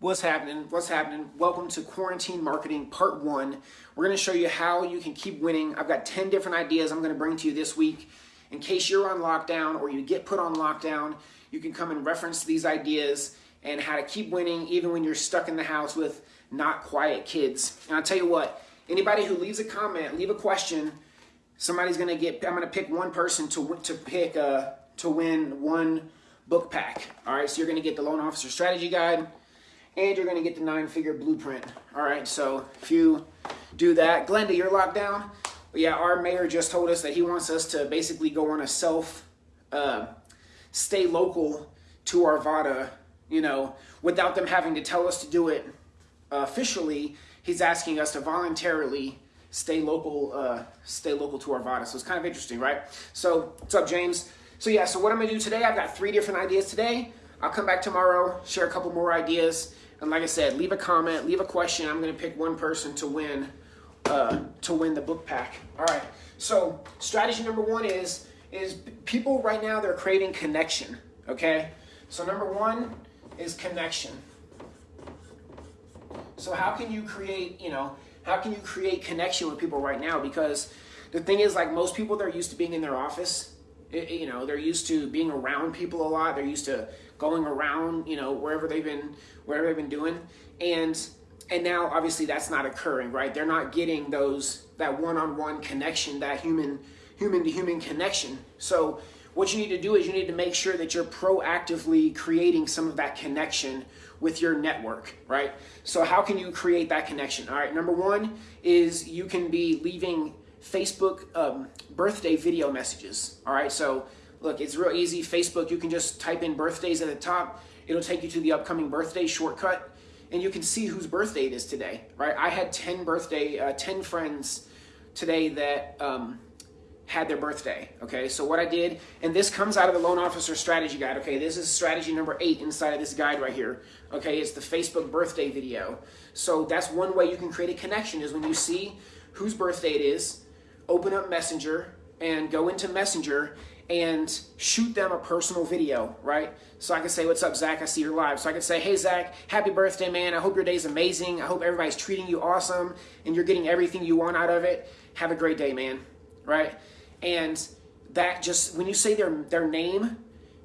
What's happening? What's happening? Welcome to Quarantine Marketing Part 1. We're going to show you how you can keep winning. I've got 10 different ideas I'm going to bring to you this week. In case you're on lockdown or you get put on lockdown, you can come and reference these ideas and how to keep winning even when you're stuck in the house with not quiet kids. And I'll tell you what, anybody who leaves a comment, leave a question, somebody's going to get, I'm going to pick one person to, to pick, uh, to win one book pack. All right, so you're going to get the Loan Officer Strategy Guide and you're to get the nine-figure blueprint. All right, so if you do that, Glenda, you're locked down. But yeah, our mayor just told us that he wants us to basically go on a self, uh, stay local to Arvada, you know, without them having to tell us to do it uh, officially. He's asking us to voluntarily stay local, uh, stay local to Arvada. So it's kind of interesting, right? So what's up, James? So yeah, so what I'm gonna do today, I've got three different ideas today. I'll come back tomorrow, share a couple more ideas. And like I said, leave a comment, leave a question. I'm going to pick one person to win uh, to win the book pack. All right. So strategy number one is is people right now they're creating connection. Okay. So number one is connection. So how can you create you know how can you create connection with people right now? Because the thing is like most people they're used to being in their office. It, you know they're used to being around people a lot. They're used to going around, you know, wherever they've been, wherever they've been doing, and and now obviously that's not occurring, right? They're not getting those that one-on-one connection, that human human to human connection. So what you need to do is you need to make sure that you're proactively creating some of that connection with your network, right? So how can you create that connection? All right, number one is you can be leaving Facebook um, birthday video messages. All right, so Look, it's real easy. Facebook, you can just type in birthdays at the top. It'll take you to the upcoming birthday shortcut, and you can see whose birthday it is today, right? I had 10 birthday, uh, 10 friends today that um, had their birthday, okay? So what I did, and this comes out of the Loan Officer Strategy Guide, okay? This is strategy number eight inside of this guide right here, okay? It's the Facebook birthday video. So that's one way you can create a connection is when you see whose birthday it is, open up Messenger, and go into Messenger and shoot them a personal video, right? So I can say, what's up, Zach? I see you're live. So I can say, hey, Zach, happy birthday, man. I hope your day's amazing. I hope everybody's treating you awesome and you're getting everything you want out of it. Have a great day, man, right? And that just, when you say their, their name,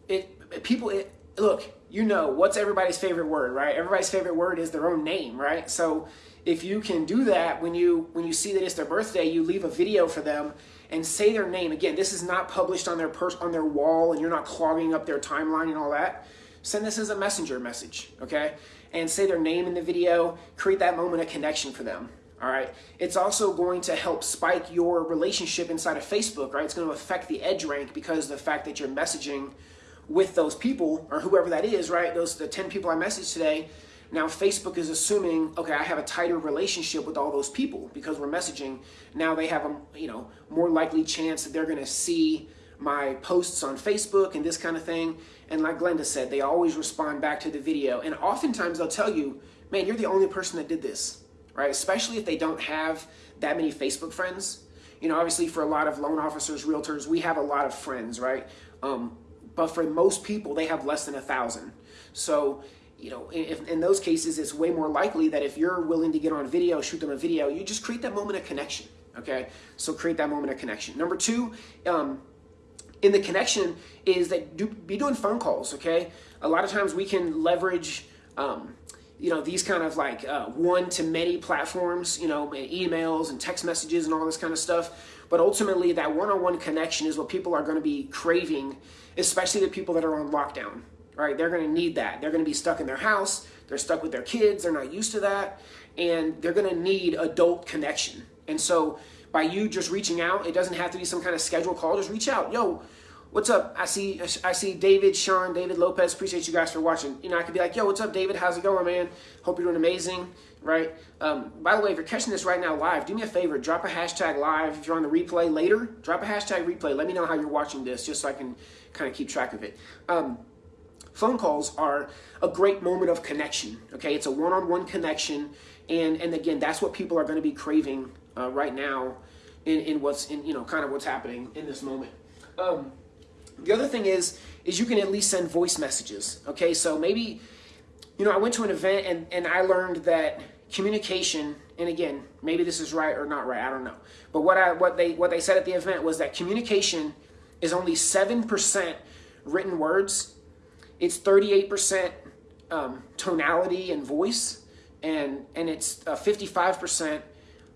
it people, it, look, you know, what's everybody's favorite word, right? Everybody's favorite word is their own name, right? So if you can do that when you when you see that it's their birthday, you leave a video for them and say their name. Again, this is not published on their pers- on their wall and you're not clogging up their timeline and all that. Send this as a messenger message, okay? And say their name in the video, create that moment of connection for them. All right. It's also going to help spike your relationship inside of Facebook, right? It's going to affect the edge rank because the fact that you're messaging with those people or whoever that is, right? Those the 10 people I messaged today, now Facebook is assuming, okay, I have a tighter relationship with all those people because we're messaging. Now they have a you know more likely chance that they're going to see my posts on Facebook and this kind of thing. And like Glenda said, they always respond back to the video. And oftentimes they'll tell you, man, you're the only person that did this, right? Especially if they don't have that many Facebook friends. You know, obviously for a lot of loan officers, realtors, we have a lot of friends, right? Um, but for most people, they have less than a thousand. So you know, if, in those cases, it's way more likely that if you're willing to get on video, shoot them a video, you just create that moment of connection. Okay, so create that moment of connection. Number two, um, in the connection is that do, be doing phone calls. Okay, a lot of times we can leverage. Um, you know these kind of like uh, one to many platforms you know emails and text messages and all this kind of stuff but ultimately that one-on-one connection is what people are going to be craving especially the people that are on lockdown right? They're going to need that. They're going to be stuck in their house. They're stuck with their kids. They're not used to that. And they're going to need adult connection. And so by you just reaching out, it doesn't have to be some kind of scheduled call. Just reach out. Yo, what's up? I see I see David, Sean, David Lopez. Appreciate you guys for watching. You know, I could be like, yo, what's up, David? How's it going, man? Hope you're doing amazing, right? Um, by the way, if you're catching this right now live, do me a favor, drop a hashtag live. If you're on the replay later, drop a hashtag replay. Let me know how you're watching this just so I can kind of keep track of it. Um, phone calls are a great moment of connection. Okay, it's a one-on-one connection, and and again, that's what people are going to be craving uh, right now, in, in what's in you know kind of what's happening in this moment. Um, the other thing is is you can at least send voice messages. Okay, so maybe you know, I went to an event and, and I learned that communication, and again, maybe this is right or not right, I don't know. But what I what they what they said at the event was that communication is only seven percent written words. It's thirty eight percent um, tonality and voice, and and it's fifty five percent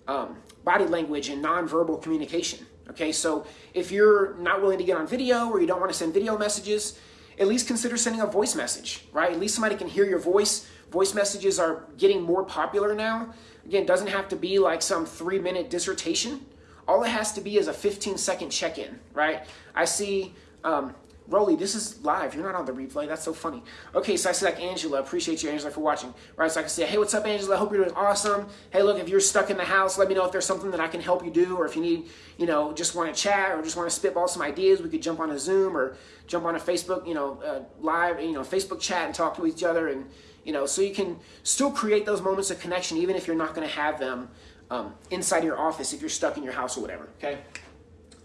um, body language and nonverbal communication. Okay, so if you're not willing to get on video or you don't want to send video messages, at least consider sending a voice message, right? At least somebody can hear your voice. Voice messages are getting more popular now. Again, doesn't have to be like some three minute dissertation. All it has to be is a 15 second check in, right? I see um, Rolly, this is live. You're not on the replay. That's so funny. Okay, so I see like Angela. Appreciate you, Angela, for watching. Right, so I can say, hey, what's up, Angela? Hope you're doing awesome. Hey, look, if you're stuck in the house, let me know if there's something that I can help you do, or if you need, you know, just want to chat or just want to spitball some ideas, we could jump on a Zoom or jump on a Facebook, you know, uh, live, you know, Facebook chat and talk to each other, and you know, so you can still create those moments of connection, even if you're not going to have them um, inside your office if you're stuck in your house or whatever. Okay.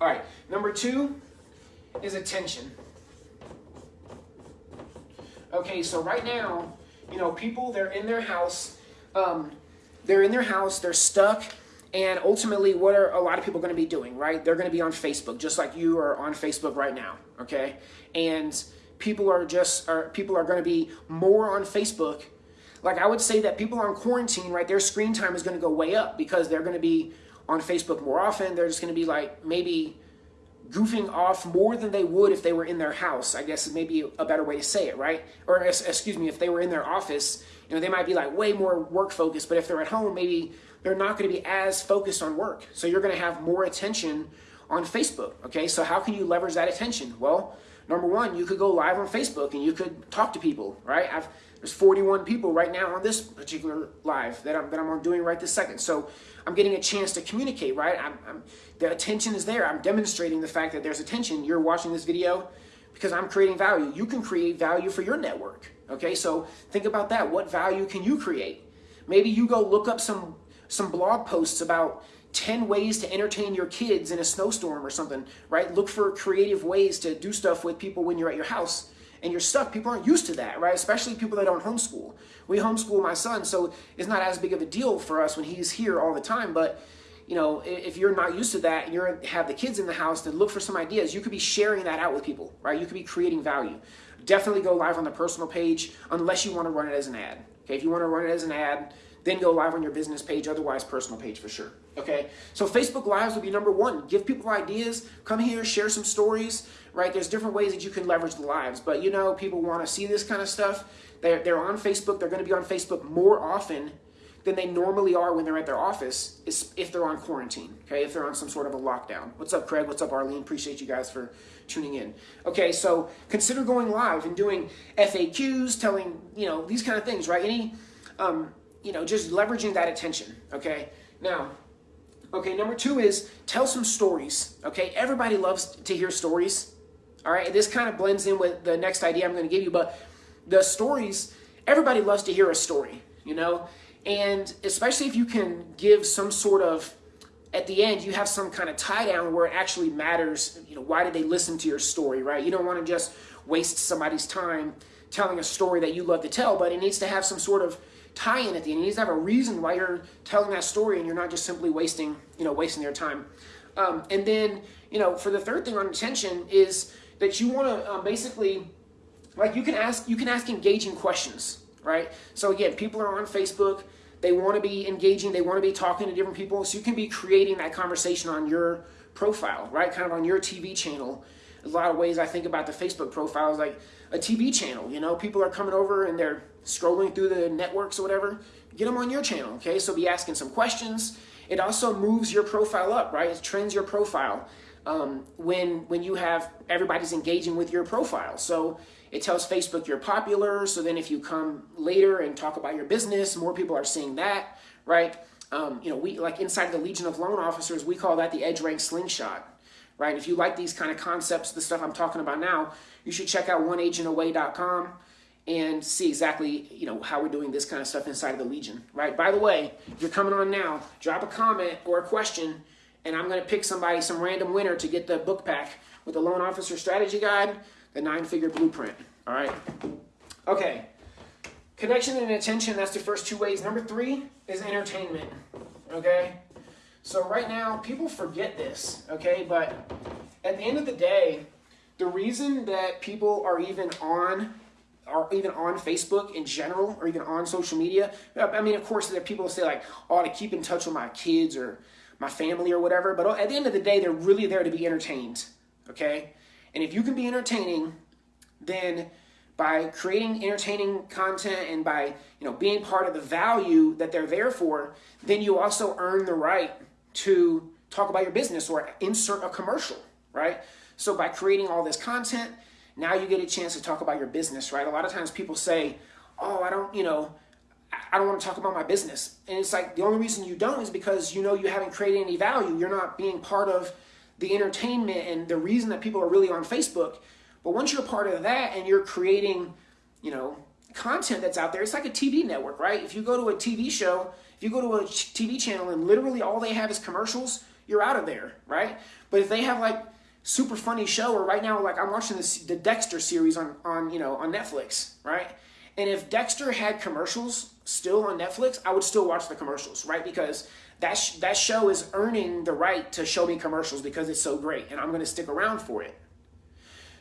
All right. Number two is attention. Okay, so right now, you know, people, they're in their house, um, they're in their house, they're stuck, and ultimately, what are a lot of people going to be doing, right? They're going to be on Facebook, just like you are on Facebook right now, okay? And people are just, are, people are going to be more on Facebook. Like I would say that people on quarantine, right, their screen time is going to go way up because they're going to be on Facebook more often. They're just going to be like maybe goofing off more than they would if they were in their house. I guess is maybe a better way to say it, right? Or excuse me, if they were in their office, you know, they might be like way more work focused. But if they're at home, maybe they're not going to be as focused on work. So you're going to have more attention on Facebook. Okay, so how can you leverage that attention? Well, number one, you could go live on Facebook and you could talk to people, right? I've there's 41 people right now on this particular live that I'm, that I'm doing right this second. So I'm getting a chance to communicate, right? I'm, I'm, the attention is there. I'm demonstrating the fact that there's attention. You're watching this video because I'm creating value. You can create value for your network, okay? So think about that. What value can you create? Maybe you go look up some, some blog posts about 10 ways to entertain your kids in a snowstorm or something, right? Look for creative ways to do stuff with people when you're at your house and you're stuck. People aren't used to that, right? Especially people that don't homeschool. We homeschool my son, so it's not as big of a deal for us when he's here all the time. But you know, if you're not used to that and you have the kids in the house, then look for some ideas. You could be sharing that out with people, right? You could be creating value. Definitely go live on the personal page unless you want to run it as an ad. Okay, if you want to run it as an ad, then go live on your business page, otherwise personal page for sure. Okay, so Facebook Lives will be number one. Give people ideas, come here, share some stories, right? There's different ways that you can leverage the lives, but you know, people want to see this kind of stuff. They're, they're on Facebook, they're going to be on Facebook more often than they normally are when they're at their office if they're on quarantine, okay? If they're on some sort of a lockdown. What's up, Craig? What's up, Arlene? Appreciate you guys for tuning in. Okay, so consider going live and doing FAQs, telling, you know, these kind of things, right? Any, um, you know, just leveraging that attention, okay? Now, okay, number two is tell some stories, okay? Everybody loves to hear stories, all right? This kind of blends in with the next idea I'm going to give you, but the stories, everybody loves to hear a story, you know? And especially if you can give some sort of, at the end, you have some kind of tie down where it actually matters, you know, why did they listen to your story, right? You don't want to just waste somebody's time telling a story that you love to tell, but it needs to have some sort of tie-in at the end. It needs to have a reason why you're telling that story, and you're not just simply wasting, you know, wasting their time. Um, and then, you know, for the third thing on attention is that you want to um, basically, like, you can ask you can ask engaging questions, right? So again, people are on Facebook. They want to be engaging. They want to be talking to different people. So you can be creating that conversation on your profile, right? Kind of on your TV channel. a lot of ways I think about the Facebook profile is like a TV channel. You know, people are coming over and they're scrolling through the networks or whatever, get them on your channel, okay? So be asking some questions. It also moves your profile up, right? It trends your profile um, when, when you have everybody's engaging with your profile. So it tells Facebook you're popular. So then if you come later and talk about your business, more people are seeing that, right? Um, you know, we like inside the Legion of Loan Officers, we call that the Edge Rank Slingshot, right? If you like these kind of concepts, the stuff I'm talking about now, you should check out oneagentaway.com and see exactly you know how we're doing this kind of stuff inside of the Legion, right? By the way, if you're coming on now, drop a comment or a question, and I'm going to pick somebody, some random winner, to get the book pack with the Loan Officer Strategy Guide, the Nine Figure Blueprint. All right. Okay. connection and attention, that's the first two ways. Number three is entertainment. Okay? So right now, people forget this, okay? But at the end of the day, the reason that people are even on are even on Facebook in general, or even on social media. Uh, I mean, of course, there are people who say like, "Oh, to keep in touch with my kids or my family or whatever." But at the end of the day, they're really there to be entertained. Okay, and if you can be entertaining, then by creating entertaining content and by you know being part of the value that they're there for, then you also earn the right to talk about your business or insert a commercial, right? So by creating all this content, now you get a chance to talk about your business, right? A lot of times people say, "Oh, I don't, you know, I don't want to talk about my business." And it's like the only reason you don't is because you know you haven't created any value. You're not being part of the entertainment and the reason that people are really on Facebook. But once you're part of that and you're creating, you know, content that's out there, it's like a TV network, right? If you go to a TV show, if you go to a TV channel and literally all they have is commercials, you're out of there, right? But if they have like super funny show or right now like i'm watching this the dexter series on on you know on netflix right? And if dexter had commercials still on netflix i would still watch the commercials right? Because that sh- that show is earning the right to show me commercials because it's so great and i'm going to stick around for it.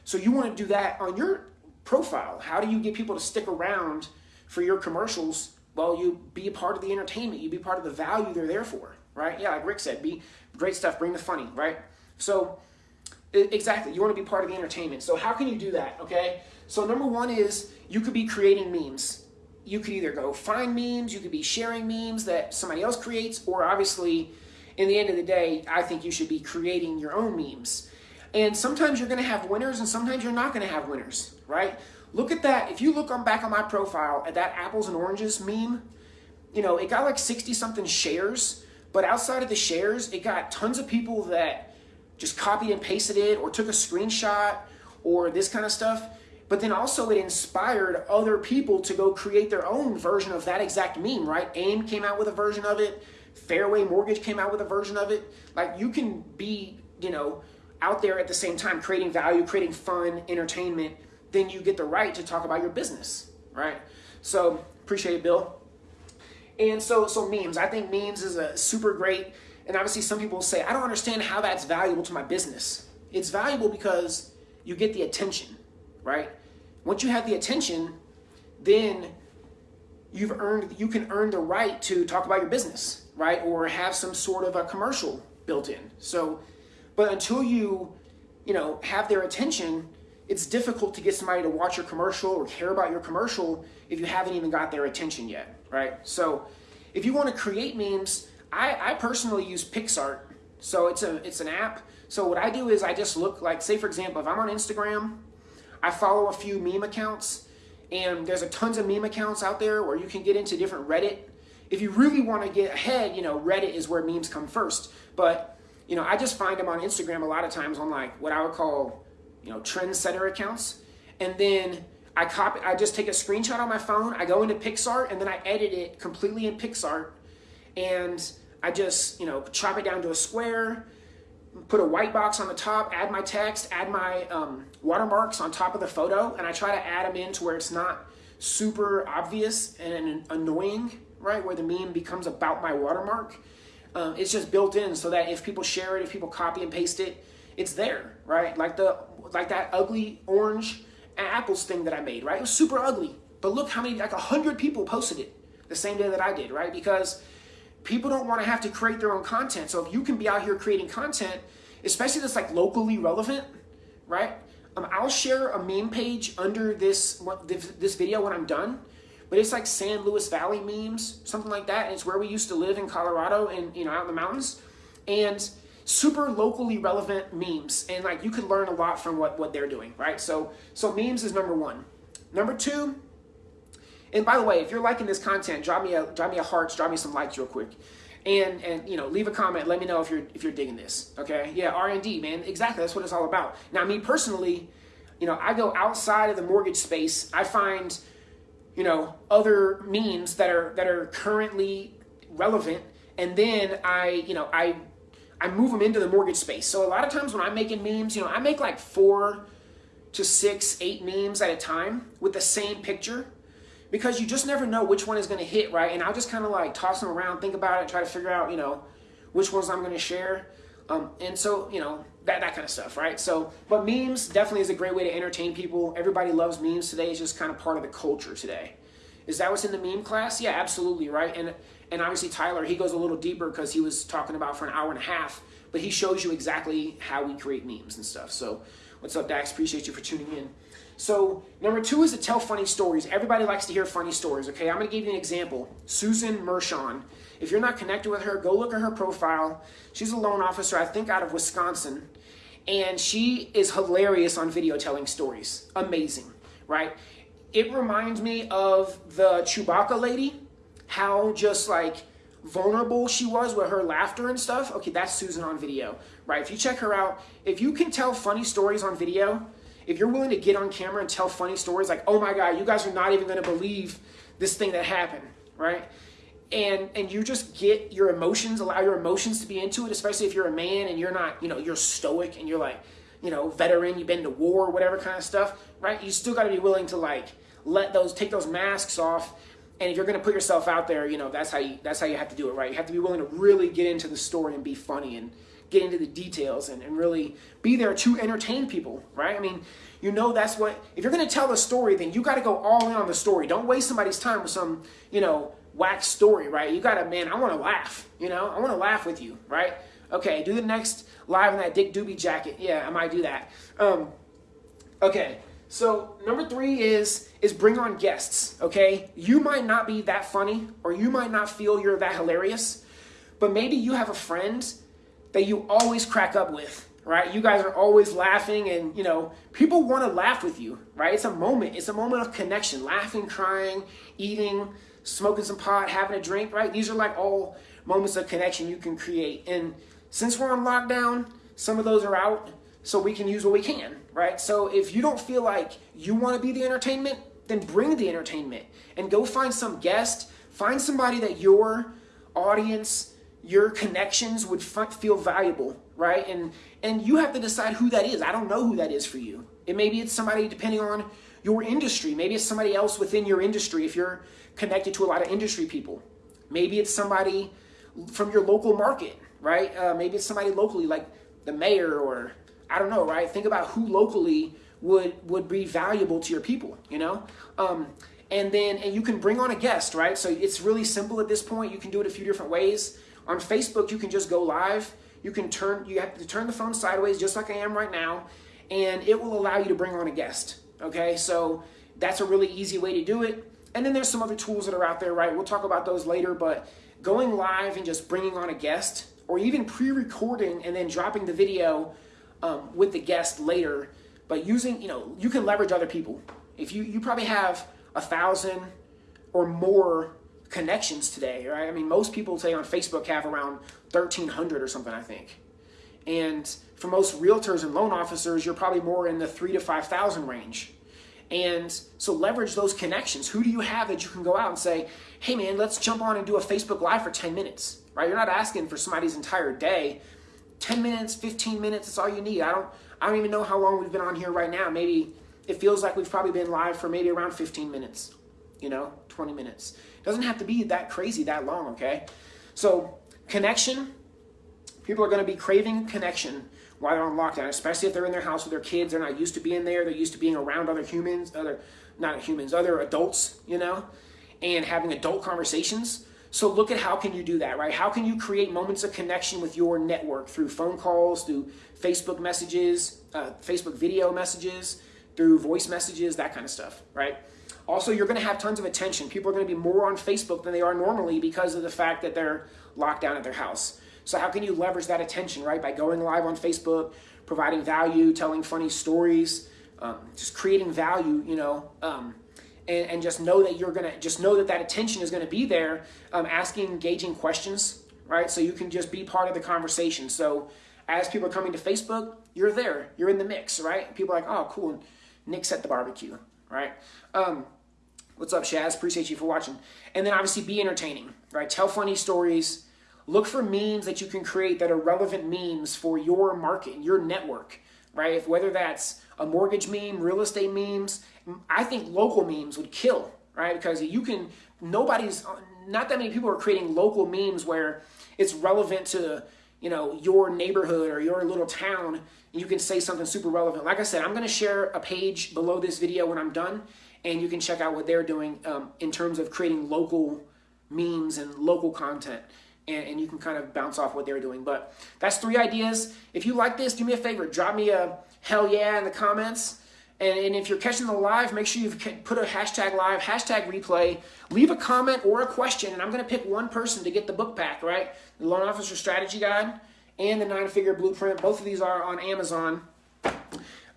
So you want to do that on your profile. How do you get people to stick around for your commercials well you be a part of the entertainment you be part of the value they're there for right yeah like rick said be great stuff bring the funny right so Exactly. You want to be part of the entertainment. So how can you do that? Okay. So number one is you could be creating memes. You could either go find memes, you could be sharing memes that somebody else creates, or obviously, in the end of the day, I think you should be creating your own memes. And sometimes you're going to have winners, and sometimes you're not going to have winners, right? Look at that. If you look on back on my profile at that apples and oranges meme, you know it got like sixty something shares, but outside of the shares, it got tons of people that just copied and pasted it or took a screenshot or this kind of stuff. But then also it inspired other people to go create their own version of that exact meme, right? AIME came out with a version of it. Fairway Mortgage came out with a version of it. Like you can be, you know, out there at the same time creating value, creating fun, entertainment, then you get the right to talk about your business, right? So appreciate it, Bill. And so so memes, I think memes is a super great and obviously, some people say, I don't understand how that's valuable to my business. It's valuable because you get the attention, right? Once you have the attention, then you've earned you can earn the right to talk about your business, right? Or have some sort of a commercial built in. So, but until you, you know, have their attention, it's difficult to get somebody to watch your commercial or care about your commercial if you haven't even got their attention yet, right? So, if you want to create memes, I, I personally use PicsArt. So it's a it's an app. So what I do is I just look like, say for example, if I'm on Instagram, I follow a few meme accounts, and there's a tons of meme accounts out there where you can get into different Reddit. If you really want to get ahead, you know, Reddit is where memes come first. But you know, I just find them on Instagram a lot of times on like what I would call, you know, trendsetter accounts, and then I copy. I just take a screenshot on my phone. I go into PicsArt, and then I edit it completely in PicsArt, and I just, you know, chop it down to a square, put a white box on the top, add my text, add my um, watermarks on top of the photo, and I try to add them in to where it's not super obvious and annoying, right? Where the meme becomes about my watermark. Um, it's just built in so that if people share it, if people copy and paste it, it's there, right? Like the like that ugly orange apples thing that I made, right? It was super ugly, but look how many like a hundred people posted it the same day that I did, right? Because people don't want to have to create their own content. So if you can be out here creating content, especially that's like locally relevant, right? Um, I'll share a meme page under this this video when I'm done, but it's like San Luis Valley memes, something like that. And it's where we used to live in Colorado and you know out in the mountains, and super locally relevant memes. And like you could learn a lot from what what they're doing, right? So so memes is number one. Number two and by the way, if you're liking this content, drop me a drop me a hearts, drop me some likes real quick. And and you know, leave a comment, let me know if you're if you're digging this. Okay? Yeah, R&D, man. Exactly. That's what it's all about. Now, me personally, you know, I go outside of the mortgage space. I find you know, other means that are that are currently relevant and then I, you know, I I move them into the mortgage space. So a lot of times when I'm making memes, you know, I make like 4 to 6, 8 memes at a time with the same picture because you just never know which one is going to hit, right? And I'll just kind of like toss them around, think about it, try to figure out, you know, which ones I'm going to share. Um, and so, you know, that, that kind of stuff, right? So, but memes definitely is a great way to entertain people. Everybody loves memes today. It's just kind of part of the culture today. Is that what's in the meme class? Yeah, absolutely, right? And and obviously Tyler, he goes a little deeper because he was talking about for an hour and a half, but he shows you exactly how we create memes and stuff. So, what's up, Dax? Appreciate you for tuning in. So, number two is to tell funny stories. Everybody likes to hear funny stories, okay? I'm to give you an example. Susan Mershon. If you're not connected with her, go look at her profile. She's a loan officer, I think, out of Wisconsin. And she is hilarious on video telling stories. Amazing, right? It reminds me of the Chewbacca lady, how just like vulnerable she was with her laughter and stuff. Okay, that's Susan on video, right? If you check her out, if you can tell funny stories on video, if you're willing to get on camera and tell funny stories like, oh my God, you guys are not even going to believe this thing that happened, right? And, and you just get your emotions, allow your emotions to be into it, especially if you're a man and you're not, you know, you're stoic and you're like, you know, veteran, you've been to war, whatever kind of stuff, right? You still got to be willing to like let those take those masks off. And if you're going to put yourself out there you know that's how you that's how you have to do it right? You have to be willing to really get into the story and be funny and get into the details and, and really be there to entertain people right? I mean you know that's what if you're going to tell a story then you got to go all in on the story. Don't waste somebody's time with some you know wax story right you got to man i want to laugh you know i want to laugh with you right okay do the next live in that dick doobie jacket yeah i might do that um, okay so number three is is bring on guests. Okay, you might not be that funny, or you might not feel you're that hilarious, but maybe you have a friend that you always crack up with. Right? You guys are always laughing, and you know people want to laugh with you. Right? It's a moment. It's a moment of connection. Laughing, crying, eating, smoking some pot, having a drink. Right? These are like all moments of connection you can create. And since we're on lockdown, some of those are out so we can use what we can, right? So if you don't feel like you want to be the entertainment, then bring the entertainment and go find some guest, find somebody that your audience, your connections would feel valuable, right? And and you have to decide who that is. I don't know who that is for you. It maybe it's somebody depending on your industry. Maybe it's somebody else within your industry if you're connected to a lot of industry people. Maybe it's somebody from your local market, right? Uh, maybe it's somebody locally like the mayor or I don't know, right? Think about who locally would would be valuable to your people, you know? Um, and then and you can bring on a guest, right? So it's really simple at this point. You can do it a few different ways. On Facebook, you can just go live. You can turn you have to turn the phone sideways just like I am right now, and it will allow you to bring on a guest. Okay? So that's a really easy way to do it. And then there's some other tools that are out there, right? We'll talk about those later, but going live and just bringing on a guest or even pre-recording and then dropping the video um, with the guest later, but using, you know, you can leverage other people. If you, you probably have a thousand or more connections today, right? I mean, most people today on Facebook have around 1,300 or something, I think. And for most realtors and loan officers, you're probably more in the three to 5,000 range. And so leverage those connections. Who do you have that you can go out and say, hey man, let's jump on and do a Facebook Live for 10 minutes, right? You're not asking for somebody's entire day 10 minutes, 15 minutes, that's all you need. I don't I don't even know how long we've been on here right now. Maybe it feels like we've probably been live for maybe around 15 minutes, you know, 20 minutes. It doesn't have to be that crazy that long, okay? So, connection, people are going to be craving connection while they're on lockdown, especially if they're in their house with their kids. They're not used to being there. They're used to being around other humans, other not humans, other adults, you know, and having adult conversations. So look at how can you do that, right? How can you create moments of connection with your network through phone calls, through Facebook messages, uh, Facebook video messages, through voice messages, that kind of stuff, right? Also, you're going to have tons of attention. People are going to be more on Facebook than they are normally because of the fact that they're locked down at their house. So how can you leverage that attention, right? By going live on Facebook, providing value, telling funny stories, um, just creating value, you know, um, and, and just know that you're gonna just know that that attention is gonna be there um, asking engaging questions right? So you can just be part of the conversation. So as people are coming to facebook you're there you're in the mix right? People are like oh cool nick's at the barbecue right? Um, what's up shaz? Appreciate you for watching. And then obviously be entertaining right? Tell funny stories look for memes that you can create that are relevant memes for your market your network right whether that's a mortgage meme real estate memes I think local memes would kill, right? Because you can, nobody's, not that many people are creating local memes where it's relevant to, you know, your neighborhood or your little town. And you can say something super relevant. Like I said, I'm going to share a page below this video when I'm done, and you can check out what they're doing um, in terms of creating local memes and local content. And, and, you can kind of bounce off what they're doing. But that's three ideas. If you like this, do me a favor, drop me a hell yeah in the comments. And, and if you're catching the live, make sure you put a hashtag live, hashtag replay, leave a comment or a question, and I'm going to pick one person to get the book pack, right? The Loan Officer Strategy Guide and the Nine Figure Blueprint. Both of these are on Amazon.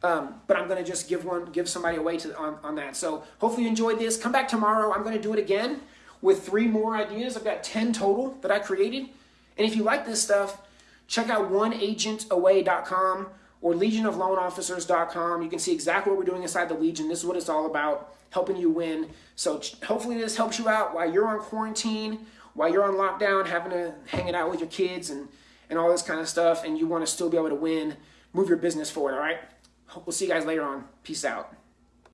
Um, but I'm going to just give one, give somebody away to on, on that. So hopefully you enjoyed this. Come back tomorrow. I'm going to do it again with three more ideas. I've got 10 total that I created. And if you like this stuff, check out oneagentaway.com or legionofloanofficers.com. You can see exactly what we're doing inside the Legion. This is what it's all about, helping you win. So hopefully this helps you out while you're on quarantine, while you're on lockdown, having to hang it out with your kids and, and all this kind of stuff, and you want to still be able to win, move your business forward, all right? We'll see you guys later on. Peace out.